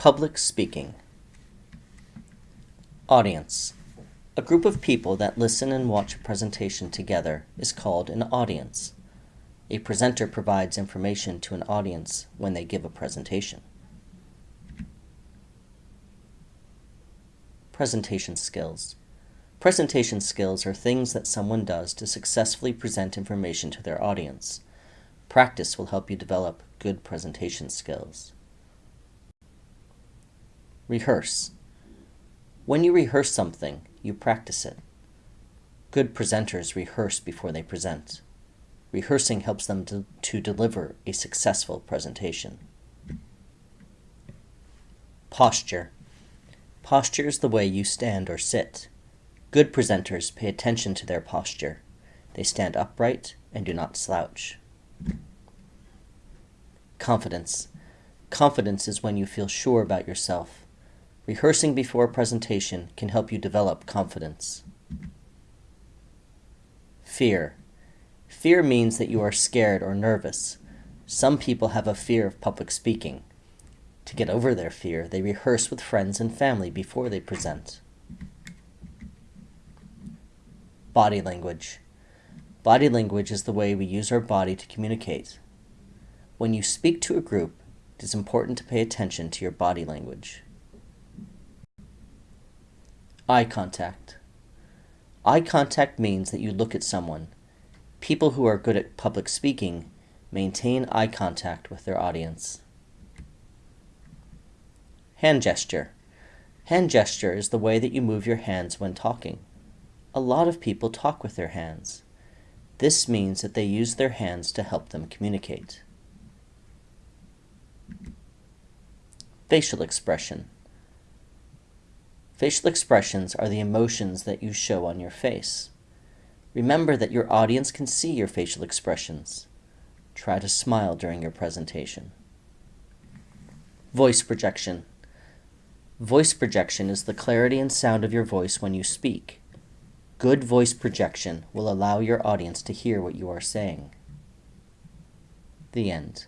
Public speaking. Audience. A group of people that listen and watch a presentation together is called an audience. A presenter provides information to an audience when they give a presentation. Presentation skills. Presentation skills are things that someone does to successfully present information to their audience. Practice will help you develop good presentation skills. Rehearse. When you rehearse something, you practice it. Good presenters rehearse before they present. Rehearsing helps them to, to deliver a successful presentation. Posture. Posture is the way you stand or sit. Good presenters pay attention to their posture. They stand upright and do not slouch. Confidence. Confidence is when you feel sure about yourself. Rehearsing before a presentation can help you develop confidence. Fear. Fear means that you are scared or nervous. Some people have a fear of public speaking. To get over their fear, they rehearse with friends and family before they present. Body language. Body language is the way we use our body to communicate. When you speak to a group, it is important to pay attention to your body language. Eye contact. Eye contact means that you look at someone. People who are good at public speaking maintain eye contact with their audience. Hand gesture. Hand gesture is the way that you move your hands when talking. A lot of people talk with their hands. This means that they use their hands to help them communicate. Facial expression. Facial expressions are the emotions that you show on your face. Remember that your audience can see your facial expressions. Try to smile during your presentation. Voice projection. Voice projection is the clarity and sound of your voice when you speak. Good voice projection will allow your audience to hear what you are saying. The end.